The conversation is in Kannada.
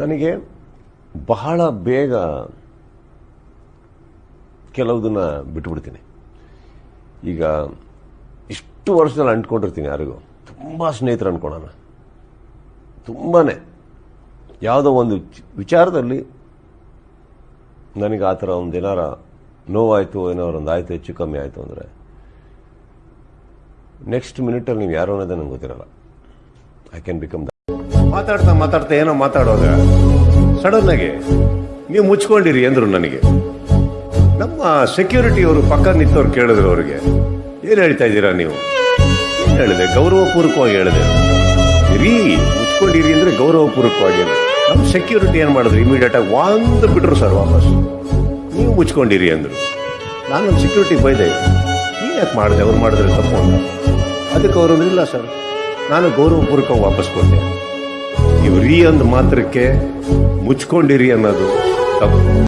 ನನಗೆ ಬಹಳ ಬೇಗ ಕೆಲವುದನ್ನ ಬಿಟ್ಬಿಡ್ತೀನಿ. ಈಗ ಇಷ್ಟು ವರ್ಷದಲ್ಲಿ ಅಂಟ್ಕೊಂಡಿರ್ತೀನಿ ಯಾರಿಗೂ. ತುಂಬ ಸ್ನೇಹಿತರು ಅಂದ್ಕೊಳ್ಳೋಣ ತುಂಬಾ ಯಾವುದೋ ಒಂದು ವಿಚಾರದಲ್ಲಿ ನನಗೆ ಆ ಥರ ಒಂದು ಏನಾರ ನೋವಾಯಿತು, ಏನಾರು ಒಂದು ಆಯಿತು, ಹೆಚ್ಚು ಕಮ್ಮಿ ಆಯಿತು ಅಂದರೆ ನೆಕ್ಸ್ಟ್ ಮಿನಿಟಲ್ಲಿ ನೀವು ಯಾರು ಅನ್ನೋದೇ ನಂಗೆ ಗೊತ್ತಿರಲ್ಲ. ಐ ಕ್ಯಾನ್ ಬಿಕಮ್ ಮಾತಾಡ್ತಾ ಮಾತಾಡ್ತಾ ಏನೋ ಮಾತಾಡುವಾಗ ಆಗಿ ನೀವು ಮುಚ್ಕೊಂಡಿರಿ ಅಂದ್ರು ನನಗೆ. ನಮ್ಮ ಸೆಕ್ಯೂರಿಟಿ ಅವರು ಪಕ್ಕ ನಿಂತವ್ರು ಕೇಳಿದ್ರು ಅವ್ರಿಗೆ. ಏನು ಹೇಳ್ತಾ ಇದ್ದೀರಾ ನೀವು? ಏನು ಹೇಳಿದೆ? ಗೌರವಪೂರ್ವಕವಾಗಿ ಹೇಳಿದೆ. ರೀ ಮುಚ್ಕೊಂಡಿರಿ ಅಂದ್ರೆ ಗೌರವಪೂರ್ವಕವಾಗಿ. ನಮ್ಮ ಸೆಕ್ಯೂರಿಟಿ ಏನು ಮಾಡಿದ್ರು? ಇಮಿಡಿಯೇಟ್ ಆಗಿ ಒಂದು ಬಿಟ್ರು ಸರ್ ವಾಪಸ್. ನೀವು ಮುಚ್ಕೊಂಡಿರಿ ಅಂದ್ರು. ನಾನು ಸೆಕ್ಯೂರಿಟಿ ಬೈದೆ. ನೀನು ಯಾಕೆ ಮಾಡಿದೆ? ಅವ್ರು ಮಾಡಿದ್ರೆ ತಪ್ಪು ಅಂತ. ಅದಕ್ಕೆ ಅವರು ಇಲ್ಲ ಸರ್. ನಾನು ಗೌರವಪೂರ್ವಕವಾಗಿ ವಾಪಸ್ ಕೊಟ್ಟೆ ನೀವು ರೀ ಅಂದ ಮಾತ್ರಕ್ಕೆ ಮುಚ್ಕೊಂಡಿರಿ ಅನ್ನೋದು ತಪ್ಪು.